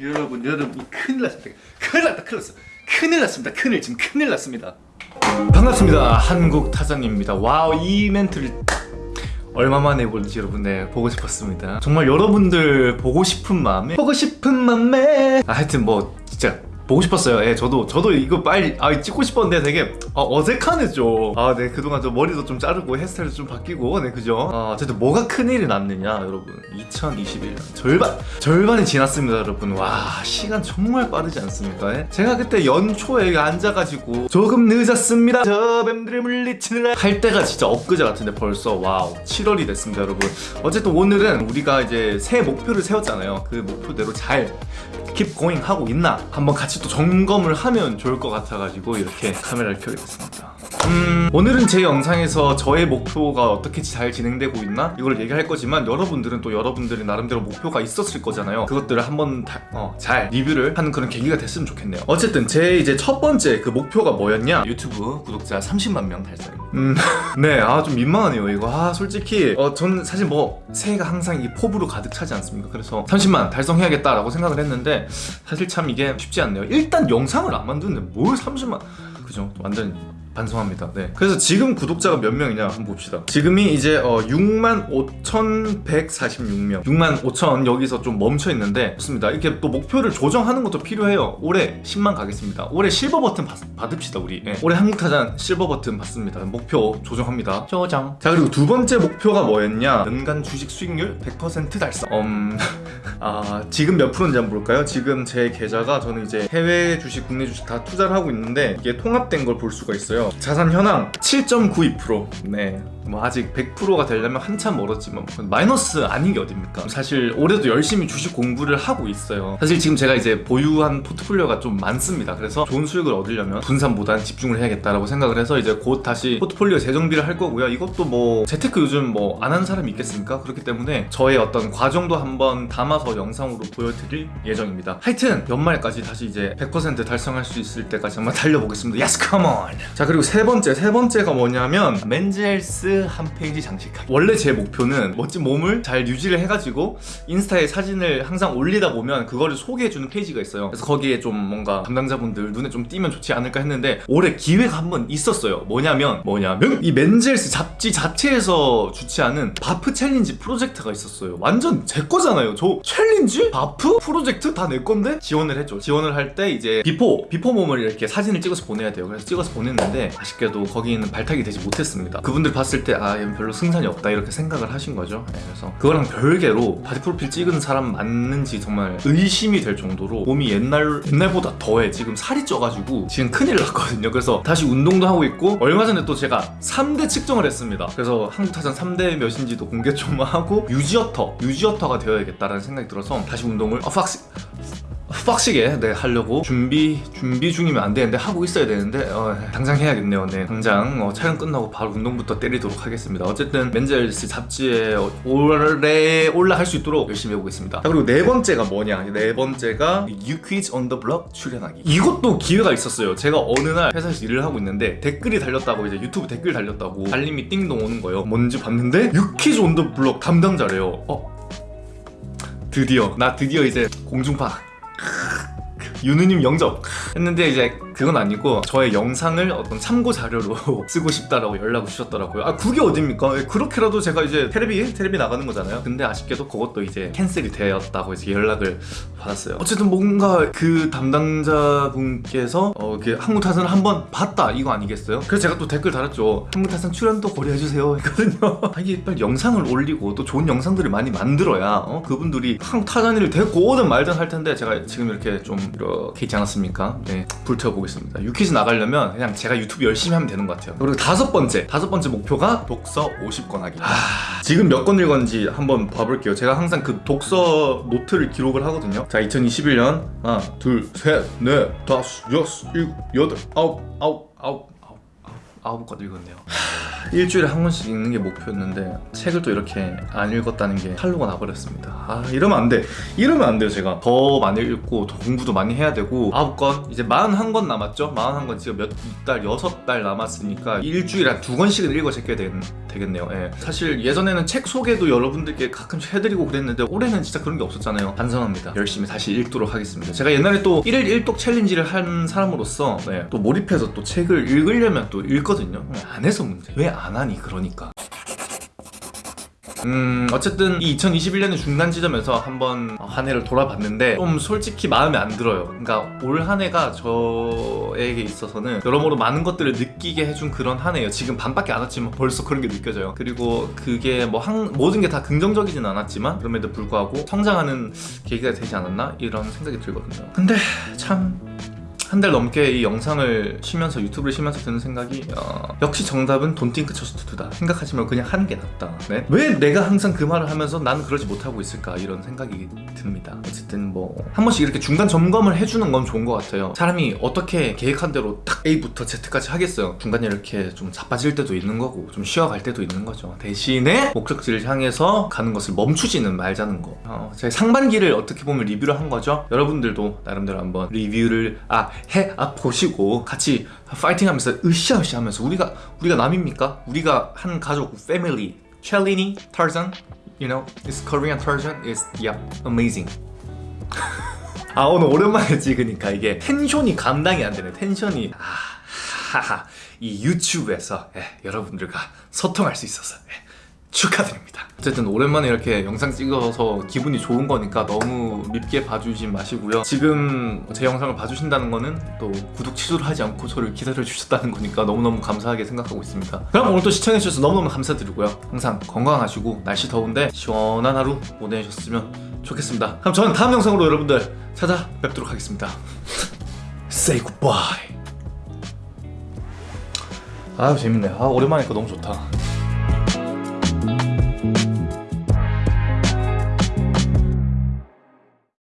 여러분 여러분 큰일 났습니다. 큰일 났다 큰일 났어. 큰일 났습니다. 큰일 지금 큰일 났습니다. 반갑습니다. 한국 타잔입니다. wow 이 멘트를 얼마 만에 볼지 여러분 네 보고 싶었습니다. 정말 여러분들 보고 싶은 마음에 보고 싶은 마음에. 아, 하여튼 뭐 진짜 보고 싶었어요. 예, 저도 저도 이거 빨리 아 찍고 싶었는데 되게 어. 아, 네 그동안 좀 머리도 좀 자르고 헤어스타일도 좀 바뀌고, 네 그죠. 아, 어쨌든 뭐가 큰 일이 났느냐, 여러분. 2021년 절반 절반이 지났습니다, 여러분. 와 시간 정말 빠르지 않습니까? 예? 제가 그때 연초에 앉아가지고 조금 늦었습니다. 저 뱀들을 물리치느라 할 때가 진짜 엊그제 같은데 벌써 wow 7월이 됐습니다, 여러분. 어쨌든 오늘은 우리가 이제 새 목표를 세웠잖아요. 그 목표대로 잘 keep going 하고 있나 한번 같이 또 점검을 하면 좋을 것 같아가지고 이렇게 카메라를 켜게 됐습니다 음 오늘은 제 영상에서 저의 목표가 어떻게 잘 진행되고 있나? 이걸 얘기할 거지만 여러분들은 또 여러분들의 나름대로 목표가 있었을 거잖아요. 그것들을 한번 다, 어, 잘 리뷰를 하는 그런 계기가 됐으면 좋겠네요. 어쨌든 제 이제 첫 번째 그 목표가 뭐였냐? 유튜브 구독자 30만 명 달성입니다. 음네 아 좀 민망하네요 이거. 아 솔직히 어 저는 사실 뭐 새해가 항상 이 포부로 가득 차지 않습니까? 그래서 30만 달성해야겠다 라고 생각을 했는데 사실 참 이게 쉽지 않네요. 일단 영상을 안 만드는데 뭘 30만 그죠? 완전 반성합니다. 네. 그래서 지금 구독자가 몇 명이냐 한번 봅시다. 지금이 이제 어, 6만 5,146명. 6만 5천 여기서 좀 멈춰 있는데 좋습니다. 이렇게 또 목표를 조정하는 것도 필요해요. 올해 10만 가겠습니다. 올해 실버 버튼 받, 받읍시다 우리. 네. 올해 한국타잔 실버 버튼 받습니다. 목표 조정합니다. 조정. 자 그리고 두 번째 목표가 뭐였냐? 연간 주식 수익률 100% 달성. 음... 아 지금 몇 프로인지 한번 볼까요? 지금 제 계좌가 저는 이제 해외 주식, 국내 주식 다 투자를 하고 있는데 이게 통합된 걸 볼 수가 있어요. 자산 현황 7.92%. 네. 뭐 아직 100%가 되려면 한참 멀었지만 마이너스 아닌 게 어딥니까? 사실 올해도 열심히 주식 공부를 하고 있어요. 사실 지금 제가 이제 보유한 포트폴리오가 좀 많습니다. 그래서 좋은 수익을 얻으려면 분산보다는 집중을 해야겠다라고 생각을 해서 이제 곧 다시 포트폴리오 재정비를 할 거고요. 이것도 뭐 재테크 요즘 뭐 안 하는 사람이 있겠습니까? 그렇기 때문에 저의 어떤 과정도 한번 담아서 영상으로 보여드릴 예정입니다. 하여튼 연말까지 다시 이제 100% 달성할 수 있을 때까지 한번 달려보겠습니다. Yes, come! 자 그리고 세 번째, 세 번째가 뭐냐면 Men's Health 한 페이지 장식하기 원래 제 목표는 멋진 몸을 잘 유지를 해가지고 인스타에 사진을 항상 올리다 보면 그거를 소개해주는 페이지가 있어요 그래서 거기에 좀 뭔가 담당자분들 눈에 좀 띄면 좋지 않을까 했는데 올해 기회가 한 번 있었어요 뭐냐면 뭐냐면 이 Men's Health 잡지 자체에서 주최하는 바프 challenge 프로젝트가 있었어요 완전 제 거잖아요 저 challenge? 바프? 프로젝트? 다 내 건데? 지원을 했죠 지원을 할 때 이제 비포 비포 몸을 이렇게 사진을 찍어서 보내야 돼요 그래서 찍어서 보냈는데 아쉽게도 거기는 발탁이 되지 못했습니다 그분들 봤을 때 아 얘는 별로 승산이 없다 이렇게 생각을 하신 거죠. 네, 그래서 그거랑 별개로 body 프로필 찍은 사람 맞는지 정말 의심이 될 정도로 몸이 옛날 옛날보다 더해. 지금 살이 쪄가지고 지금 큰일 났거든요. 그래서 다시 운동도 하고 있고 얼마 전에 또 제가 3대 측정을 했습니다. 그래서 한국타잔 3대 몇인지도 공개 좀 하고 유지어터 유지어터가 되어야겠다라는 생각이 들어서 다시 운동을 어 팍스 빡시게 네 하려고 준비 준비 중이면 안 되는데 하고 있어야 되는데 어, 당장 해야겠네요. 네 당장 어, 촬영 끝나고 바로 운동부터 때리도록 하겠습니다. 어쨌든 맨젤스 잡지에 올해 올라갈 수 있도록 열심히 해보겠습니다. 자, 그리고 네 번째가 뭐냐? 네 번째가 on the Block 출연하기. 이것도 기회가 있었어요. 제가 어느 날 회사에서 일을 하고 있는데 댓글이 달렸다고 이제 유튜브 댓글 달렸다고 알림이 띵동 오는 거예요. 뭔지 봤는데 on the Block 담당자래요. 어? 드디어. 나 드디어 이제 공중파 유느님 영접. 했는데 이제 그건 아니고 저의 영상을 어떤 참고 자료로 쓰고 싶다라고 연락을 주셨더라고요 아 그게 어딥니까 그렇게라도 제가 이제 테레비 테레비 나가는 거잖아요 근데 아쉽게도 그것도 이제 캔슬이 되었다고 이제 연락을 받았어요 어쨌든 뭔가 그 담당자분께서 어, 그 한국타선을 한번 봤다 이거 아니겠어요? 그래서 제가 또 댓글 달았죠 한국타선 출연도 고려해주세요 했거든요 아, 이게 빨리 영상을 올리고 또 좋은 영상들을 많이 만들어야 어? 그분들이 한국타잔이를 데리고 오든 말든 할 텐데 제가 지금 이렇게 좀 이렇게 있지 않았습니까? 네 불태워보겠습니다 유퀴즈 나가려면 그냥 제가 유튜브 열심히 하면 되는 것 같아요. 그리고 다섯 번째 다섯 번째 목표가 독서 50권 하기 하... 지금 몇 권 읽었는지 한번 봐볼게요. 제가 항상 그 독서 노트를 기록을 하거든요. 자 2021년 하나 둘셋넷 다섯 여섯 일곱 여덟 아홉 아홉 아홉 아홉 권 읽었네요. 일주일에 한 권씩 읽는 게 목표였는데 책을 또 이렇게 안 읽었다는 게 탈로가 나버렸습니다. 아 이러면 안돼. 이러면 안 돼요 제가. 더 많이 읽고 더 공부도 많이 해야 되고 아홉 권? 이제 41권 남았죠? 41권 지금 몇달 여섯 달 남았으니까 일주일에 한 두 권씩은 읽어 제껴야 되, 되겠네요. 예. 사실 예전에는 책 소개도 여러분들께 가끔씩 해드리고 그랬는데 올해는 진짜 그런 게 없었잖아요. 반성합니다. 열심히 다시 읽도록 하겠습니다. 제가 옛날에 또 1일 1독 챌린지를 한 사람으로서 네, 또 몰입해서 또 책을 읽으려면 또 읽거 든요. 안 해서 문제. 왜 안 하니? 그러니까. 음 어쨌든 이 2021년의 중간 지점에서 한번 한 해를 돌아봤는데 좀 솔직히 마음에 안 들어요. 그러니까 올 한 해가 저에게 있어서는 여러모로 많은 것들을 느끼게 해준 그런 한 해예요. 지금 반밖에 안 왔지만 벌써 그런 게 느껴져요. 그리고 그게 뭐 한, 모든 게 다 긍정적이진 않았지만 그럼에도 불구하고 성장하는 계기가 되지 않았나? 이런 생각이 들거든요. 근데 참 한 달 넘게 이 영상을 쉬면서 유튜브를 쉬면서 드는 생각이 어, 역시 정답은 돈 띵크 처스트다. 생각하지 말고 그냥 하는 게 낫다. 네? 왜 내가 항상 그 말을 하면서 나는 그러지 못하고 있을까? 이런 생각이 듭니다. 어쨌든 뭐 한 번씩 이렇게 중간 점검을 해주는 건 좋은 것 같아요. 사람이 어떻게 계획한 대로 딱 A부터 Z까지 하겠어요? 중간에 이렇게 좀 자빠질 때도 있는 거고 좀 쉬어갈 때도 있는 거죠. 대신에 목적지를 향해서 가는 것을 멈추지는 말자는 거. 어, 제 상반기를 어떻게 보면 리뷰를 한 거죠? 여러분들도 나름대로 한번 리뷰를 아해 아, 보시고 같이 파이팅하면서 으쌰으쌰 하면서 우리가 우리가 남입니까? 우리가 한 가족 패밀리 첼리니 타rzan you know this Korean Tarzan is yeah amazing. 아 오늘 오랜만에 찍으니까 이게 텐션이 감당이 안 되네. 텐션이 아 하하. 이 유튜브에서 예, 여러분들과 소통할 수 있어서 예, 축하드립니다. 어쨌든 오랜만에 이렇게 영상 찍어서 기분이 좋은 거니까 너무 밉게 봐주지 마시고요. 지금 제 영상을 봐주신다는 거는 또 구독 취소를 하지 않고 저를 기다려 주셨다는 거니까 너무너무 감사하게 생각하고 있습니다. 그럼 오늘도 시청해주셔서 너무너무 감사드리고요. 항상 건강하시고 날씨 더운데 시원한 하루 보내셨으면 좋겠습니다. 그럼 저는 다음 영상으로 여러분들 찾아뵙도록 하겠습니다. Say goodbye. 아유 재밌네. 아 오랜만이니까 너무 좋다